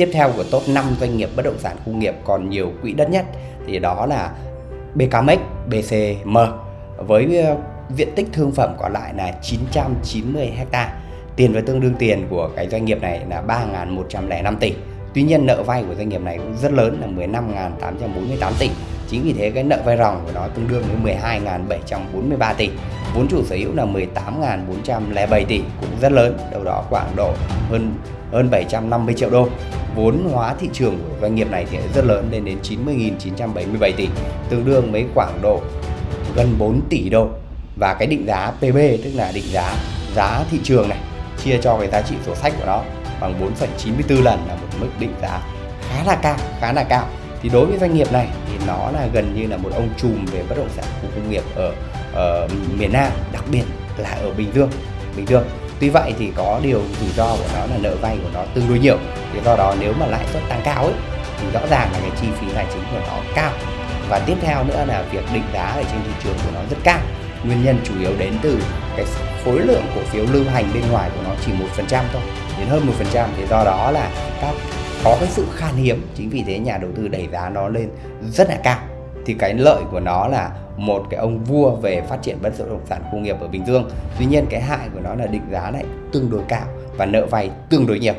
tiếp theo của top 5 doanh nghiệp bất động sản khu nghiệp còn nhiều quỹ đất nhất thì đó là BKMX, BCM với ờ, diện tích thương phẩm còn lại là 990 ha. Tiền và tương đương tiền của cái doanh nghiệp này là 3.105 tỷ. Tuy nhiên nợ vay của doanh nghiệp này cũng rất lớn là 15.848 tỷ. Chính vì thế cái nợ vay ròng của nó tương đương với 12.743 tỷ. Vốn chủ sở hữu là 18.407 tỷ cũng rất lớn, đâu đó khoảng độ hơn hơn 750 triệu đô. Vốn hóa thị trường của doanh nghiệp này thì rất lớn lên đến 90.977 tỷ, tương đương với khoảng độ gần 4 tỷ đô. Và cái định giá PB tức là định giá giá thị trường này chia cho cái giá trị sổ sách của nó bằng 4,94 lần là một mức định giá khá là cao, khá là cao. Thì đối với doanh nghiệp này thì nó là gần như là một ông trùm về bất động sản khu công nghiệp ở, ở miền Nam, đặc biệt là ở Bình Dương. Bình Dương Tuy vậy thì có điều rủi ro của nó là nợ vay của nó tương đối nhiều. Thì do đó nếu mà lãi suất tăng cao ấy thì rõ ràng là cái chi phí tài chính của nó cao. Và tiếp theo nữa là việc định giá ở trên thị trường của nó rất cao. Nguyên nhân chủ yếu đến từ cái khối lượng cổ phiếu lưu hành bên ngoài của nó chỉ một phần trăm thôi, đến hơn một phần trăm thì do đó là các có cái sự khan hiếm chính vì thế nhà đầu tư đẩy giá nó lên rất là cao thì cái lợi của nó là một cái ông vua về phát triển bất động sản công nghiệp ở Bình Dương. Tuy nhiên cái hại của nó là định giá này tương đối cao và nợ vay tương đối nhiều.